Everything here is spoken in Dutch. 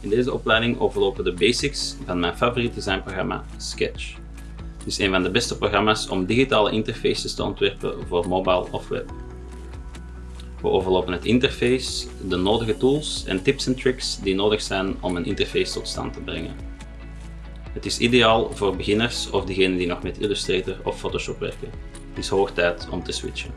In deze opleiding overlopen de basics van mijn favoriete designprogramma Sketch. Het is een van de beste programma's om digitale interfaces te ontwerpen voor mobile of web. We overlopen het interface, de nodige tools en tips en tricks die nodig zijn om een interface tot stand te brengen. Het is ideaal voor beginners of diegenen die nog met Illustrator of Photoshop werken. Het is hoog tijd om te switchen.